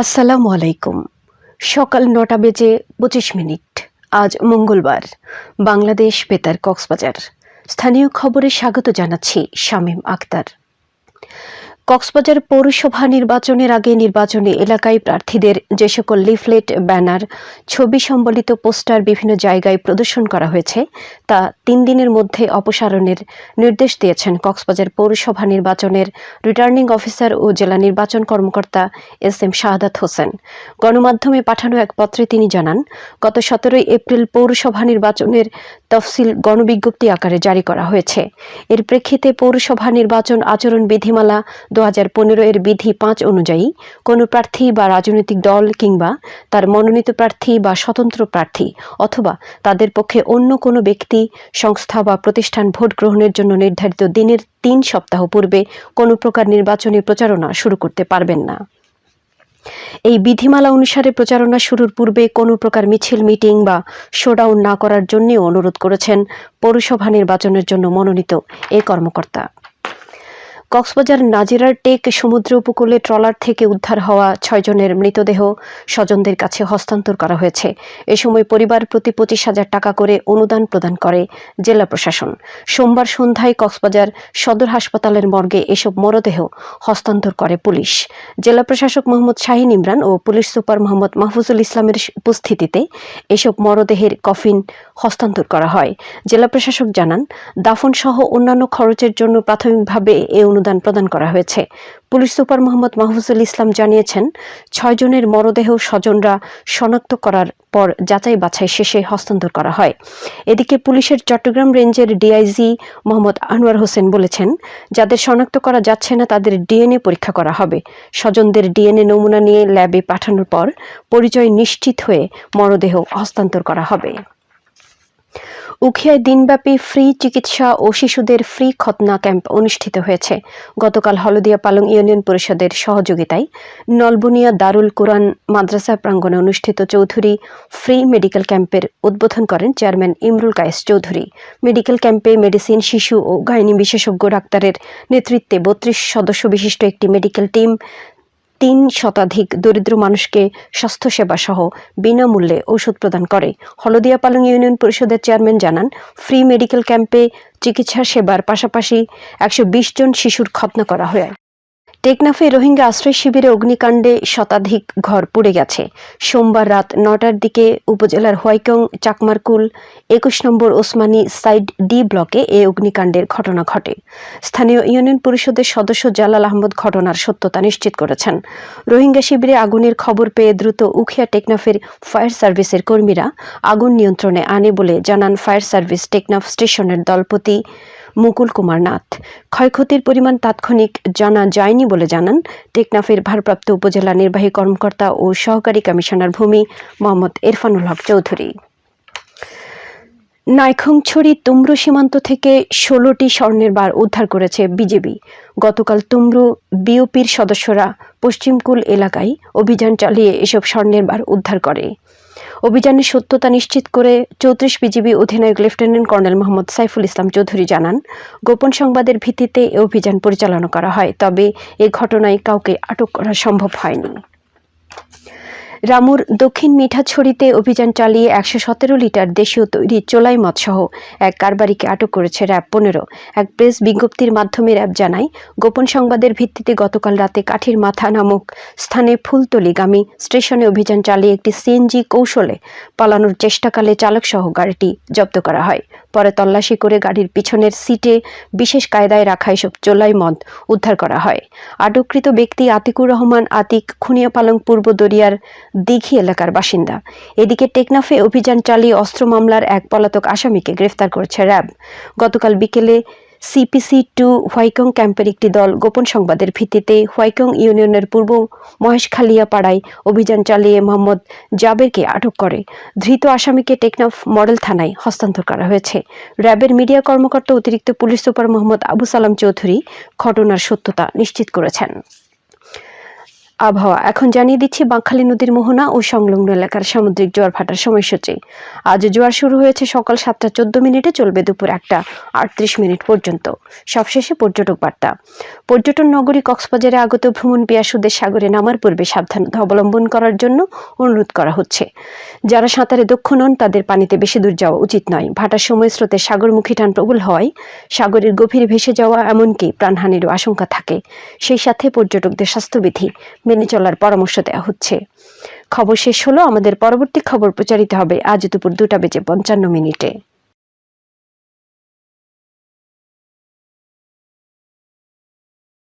আসসালামু আলাইকুম। সকাল নটা বেজে পঁচিশ মিনিট। আজ মঙ্গলবার। বাংলাদেশ বেতার কক্সবাজার। স্থানীয় খবরে স্বাগত জানাচ্ছি শামীম আক্তার। কক্সবাজার পৌরসভা নির্বাচনের আগে নির্বাচনী এলাকায় প্রার্থীদের যে সকল লিফলেট, ব্যানার, ছবি সম্বলিত পোস্টার বিভিন্ন জায়গায় প্রদর্শন করা হয়েছে, তা তিন দিনের মধ্যে অপসারণের নির্দেশ দিয়েছেন কক্সবাজার পৌরসভা নির্বাচনের রিটার্নিং অফিসার ও জেলা নির্বাচন কর্মকর্তা এস এম শাহাদাত হোসেন। গণমাধ্যমে পাঠানো এক পত্রে তিনি জানান, গত সতেরোই এপ্রিল পৌরসভা নির্বাচনের তফসিল গণবিজ্ঞপ্তি আকারে জারি করা হয়েছে। এর প্রেক্ষিতে পৌরসভা নির্বাচন আচরণ বিধিমালা দু হাজার পনেরো এর বিধি পাঁচ অনুযায়ী কোনো প্রার্থী বা রাজনৈতিক দল কিংবা তার মনোনীত প্রার্থী বা স্বতন্ত্র প্রার্থী অথবা তাদের পক্ষে অন্য কোনো ব্যক্তি, সংস্থা বা প্রতিষ্ঠান ভোট গ্রহণের জন্য নির্ধারিত দিনের তিন সপ্তাহ পূর্বে কোনো প্রকার নির্বাচনী প্রচারণা শুরু করতে পারবেন না। এই বিধিমালা অনুসারে প্রচারণা শুরুর পূর্বে কোনো প্রকার মিছিল, মিটিং বা শোডাউন না করার জন্যও অনুরোধ করেছেন পৌরসভা নির্বাচনের জন্য মনোনীত এ কর্মকর্তা। কক্সবাজার নাজিরার টেক সমুদ্র উপকূলে ট্রলার থেকে উদ্ধার হওয়া ছয়জনের মৃতদেহ স্বজনদের কাছে হস্তান্তর করা হয়েছে। এ সময় পরিবার প্রতি পঁচিশ হাজার টাকা করে অনুদান প্রদান করে জেলা প্রশাসন। সোমবার সন্ধ্যায় কক্সবাজার সদর হাসপাতালের মর্গে এসব মরদেহ হস্তান্তর করে পুলিশ। জেলা প্রশাসক মোহাম্মদ শাহিন ইমরান ও পুলিশ সুপার মোহাম্মদ মাহফুজুল ইসলামের উপস্থিতিতে এসব মরদেহের কফিন হস্তান্তর করা হয়। জেলা প্রশাসক জানান দাফন সহ অন্যান্য খরচের জন্য প্রাথমিকভাবে এ অনুদান প্রদান করা হয়েছে। পুলিশ সুপার মোহাম্মদ মাহফুজুল ইসলাম জানিয়েছেন ছয়জনের মরদেহ স্বজনরা শনাক্ত করার পর যাচাই বাছাই শেষে হস্তান্তর করা হয়। এদিকে পুলিশের চট্টগ্রাম রেঞ্জের ডিআইজি মোহাম্মদ আনোয়ার হোসেন বলেছেন, যাদের শনাক্ত করা যাচ্ছে না তাদের ডিএনএ পরীক্ষা করা হবে। স্বজনদের ডিএনএ নমুনা নিয়ে ল্যাবে পাঠানোর পর পরিচয় নিশ্চিত হয়ে মরদেহ হস্তান্তর করা হবে। উখিয়ায় দিনব্যাপী ফ্রি চিকিৎসা ও শিশুদের ফ্রি খতনা ক্যাম্প অনুষ্ঠিত হয়েছে। গতকাল হলদিয়া পালং ইউনিয়ন পরিষদের সহযোগিতায় নলবুনিয়া দারুল কোরআন মাদ্রাসা প্রাঙ্গণে অনুষ্ঠিত চৌধুরী ফ্রি মেডিকেল ক্যাম্পের উদ্বোধন করেন চেয়ারম্যান ইমরুল কায়েস চৌধুরী। মেডিকেল ক্যাম্পে মেডিসিন শিশু ও গাইনি বিশেষজ্ঞ ডাক্তারের নেতৃত্বে বত্রিশ সদস্য বিশিষ্ট একটি মেডিকেল টিম তিন শতাধিক দরিদ্র মানুষকে স্বাস্থ্যসেবা সহ বিনামূল্যে ওষুধ প্রদান করে। হলদিয়া পালং ইউনিয়ন পরিষদের চেয়ারম্যান জানান, ফ্রি মেডিকেল ক্যাম্পে চিকিৎসা সেবার পাশাপাশি একশো বিশ জন শিশুর খতনা করা হয়। টেকনাফে রোহিঙ্গা আশ্রয় শিবিরে অগ্নিকাণ্ডে শতাধিক ঘর পুড়ে গেছে। সোমবার রাত নটার দিকে উপজেলার হোয়াইকং, চাকমারকুল, একুশ নম্বর ওসমানী সাইড ডি ব্লকে এ অগ্নিকাণ্ডের ঘটনা ঘটে। স্থানীয় ইউনিয়ন পরিষদের সদস্য জালাল আহমদ ঘটনার সত্যতা নিশ্চিত করেছেন। রোহিঙ্গা শিবিরে আগুনের খবর পেয়ে দ্রুত উখিয়া টেকনাফের ফায়ার সার্ভিসের কর্মীরা আগুন নিয়ন্ত্রণে আনে বলে জানান ফায়ার সার্ভিস টেকনাফ স্টেশনের দলপতি মুকুল কুমার নাথ। ক্ষয়ক্ষতির পরিমাণ তাৎক্ষণিক জানা যায়নি বলে জানান টেকনাফের ভারপ্রাপ্ত উপজেলা নির্বাহী কর্মকর্তা ও সহকারী কমিশনার ভূমি মোহাম্মদ ইরফানুল হক চৌধুরী। নাইখংছড়ি তুমরু সীমান্ত থেকে ষোলোটি স্বর্ণের বার উদ্ধার করেছে বিজেপি। গতকাল তুমরু বিওপির সদস্যরা পশ্চিমকুল এলাকায় অভিযান চালিয়ে এসব স্বর্ণের বার উদ্ধার করে। অভিযানের সত্যতা নিশ্চিত করে চৌত্রিশ বিজিবি অধিনায়ক লেফটেন্যান্ট কর্নেল মোহাম্মদ সাইফুল ইসলাম চৌধুরী জানান, গোপন সংবাদের ভিত্তিতে এ অভিযান পরিচালনা করা হয়, তবে এ ঘটনায় কাউকে আটক করা সম্ভব হয়নি। রামুর দক্ষিণ মিঠাছড়িতে অভিযান চালিয়ে একশো সতেরো লিটার দেশীয় তৈরি চোলাই মদসহ এক কারবারিকে আটক করেছে র্যাব পনেরো। এক প্রেস বিজ্ঞপ্তির মাধ্যমে র্যাব জানায়, গোপন সংবাদের ভিত্তিতে গতকাল রাতে কাঠির মাথা নামক স্থানে ফুলতলিগামী স্টেশনে অভিযান চালিয়ে একটি সিএনজি কৌশলে পালানোর চেষ্টাকালে চালকসহ গাড়িটি জব্দ করা হয়। পরে তল্লাশি করে গাড়ির পিছনের সিটে বিশেষ কায়দায় রাখা এসব চোলাই মদ উদ্ধার করা হয়। আটককৃত ব্যক্তি আতিকুর রহমান, আতিক খুনিয়াপালং, পূর্ব দরিয়ার দিঘি এলাকার বাসিন্দা। এদিকে টেকনাফে অভিযান চালিয়ে অস্ত্র মামলার এক পলাতক আসামিকে গ্রেফতার করেছে র্যাব। গতকাল বিকেলে সিপিসি টু হোয়াইকং ক্যাম্পের একটি দল গোপন সংবাদের ভিত্তিতে হোয়াইকং ইউনিয়নের পূর্ব মহেশখালিয়া পাড়ায় অভিযান চালিয়ে মোহাম্মদ জাবেরকে আটক করে ধৃত আসামিকে টেকনাফ মডেল থানায় হস্তান্তর করা হয়েছে র্যাবের মিডিয়া কর্মকর্তা অতিরিক্ত পুলিশ সুপার মোহাম্মদ আবু সালাম চৌধুরী ঘটনার সত্যতা নিশ্চিত করেছেন আবহাওয়া। এখন জানিয়ে দিচ্ছি, বাঁকখালী নদীর মোহনা ও সংলগ্ন এলাকার সামুদ্রিক জোয়ার ভাটার সময়সূচি। আজ জোয়ার শুরু হয়েছে সকাল সাতটা চোদ্দ মিনিটে, চলবে দুপুর একটা আটত্রিশ মিনিট পর্যন্ত। সবশেষে পর্যটক বার্তা। পর্যটন নগরী কক্সবাজারে আগত ভ্রমণ পিয়াসুদের সাগরে নামার পূর্বে সাবধানতা অবলম্বন করার জন্য অনুরোধ করা হচ্ছে। যারা সাঁতারে দক্ষ নন, তাদের পানিতে বেশি দূর যাওয়া উচিত নয়। ভাটার সময় স্রোতে সাগরমুখী টান প্রবল হওয়ায় সাগরের গভীরে ভেসে যাওয়া এমনকি প্রাণহানিরও আশঙ্কা থাকে। সেই সাথে পর্যটকদের স্বাস্থ্যবিধি মেনে চলার পরামর্শ দেওয়া হচ্ছে। খবর শেষ হলো, আমাদের পরবর্তী খবর প্রচারিত হবে আজ দুপুর দুটা বেজে পঞ্চান্ন মিনিটে।